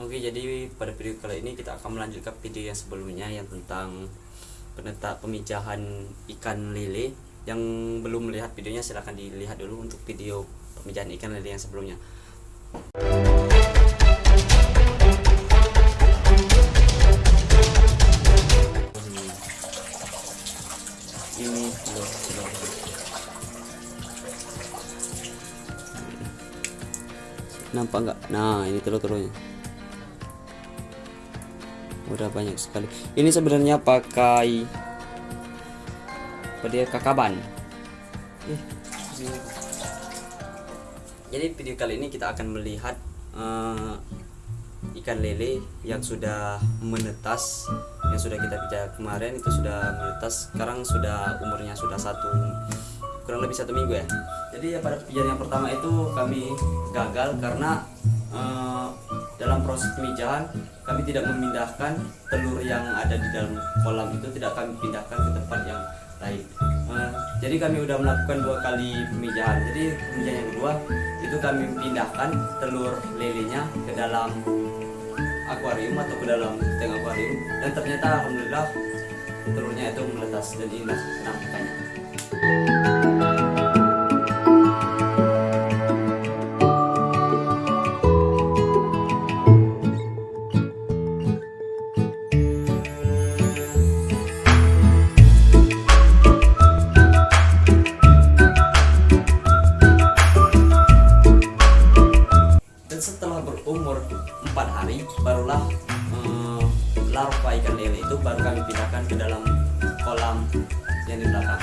Oke, jadi pada video kali ini kita akan melanjutkan video yang sebelumnya yang tentang peneta pemijahan ikan lele. Yang belum melihat videonya silahkan dilihat dulu untuk video pemijahan ikan lele yang sebelumnya. Nampak nggak? Nah, ini telur-telurnya udah banyak sekali. Ini sebenarnya pakai apa dia? Kakaban. Ih, jadi video kali ini kita akan melihat eh, ikan lele yang sudah menetas yang sudah kita bicara kemarin itu sudah menetas sekarang sudah umurnya sudah satu kurang lebih satu minggu ya. Jadi ya pada pijar yang pertama itu kami gagal karena eh, dalam proses pemijahan kami tidak memindahkan telur yang ada di dalam kolam itu tidak kami pindahkan ke tempat yang lain. Eh, jadi kami udah melakukan dua kali pemijahan jadi pemijahan yang kedua itu kami pindahkan telur lelenya ke dalam akuarium atau ke dalam tank akuarium. Dan ternyata alhamdulillah telurnya itu meletas dan inilah penampakannya larva ikan lele itu baru kami pindahkan ke dalam kolam yang di belakang.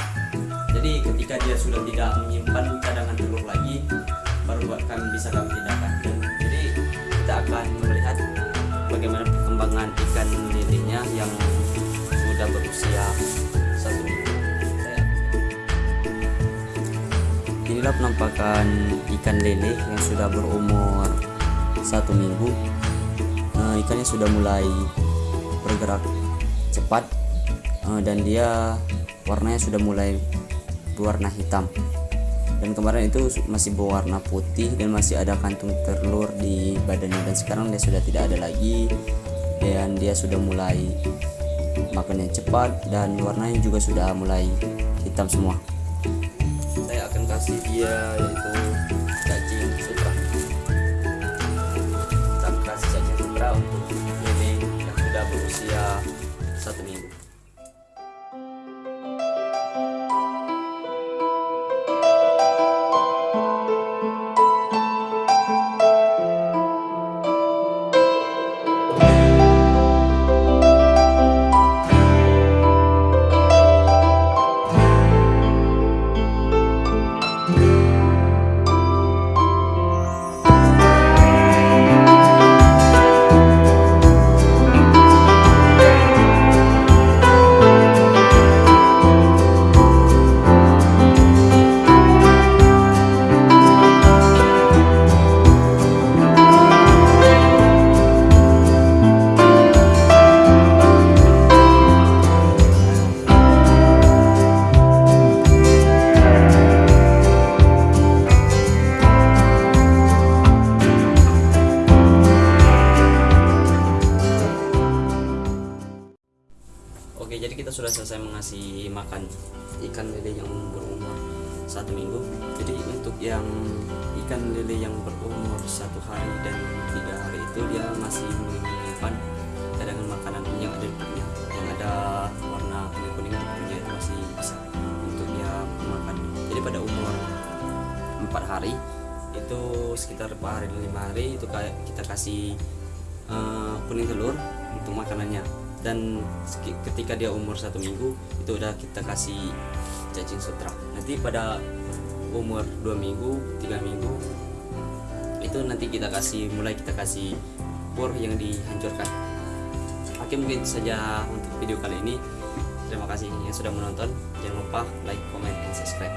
Jadi ketika dia sudah tidak menyimpan cadangan telur lagi baru kami bisa kami pindahkan. Dan jadi kita akan melihat bagaimana perkembangan ikan lelenya yang sudah berusia satu minggu Inilah penampakan ikan lele yang sudah berumur satu minggu. Nah, ikannya sudah mulai bergerak cepat eh, dan dia warnanya sudah mulai berwarna hitam. Dan kemarin itu masih berwarna putih dan masih ada kantung telur di badannya dan sekarang dia sudah tidak ada lagi dan dia sudah mulai makannya cepat dan warnanya juga sudah mulai hitam semua saya akan kasih dia yaitu satu minggu Jadi kita sudah selesai mengasih makan ikan lele yang berumur satu minggu. Jadi untuk yang ikan lele yang berumur satu hari dan tiga hari itu dia masih menyimpan cadangan makanan yang ada di perutnya, yang ada warna kuning kuning di perutnya masih bisa untuk dia makan. Jadi pada umur empat hari itu sekitar empat hari lima hari itu kita kasih eh, kuning telur untuk makanannya dan ketika dia umur satu minggu itu udah kita kasih cacing sutra. Nanti pada umur dua minggu tiga minggu itu nanti kita kasih mulai kita kasih pur yang dihancurkan. Oke mungkin saja untuk video kali ini. Terima kasih yang sudah menonton. Jangan lupa like comment dan subscribe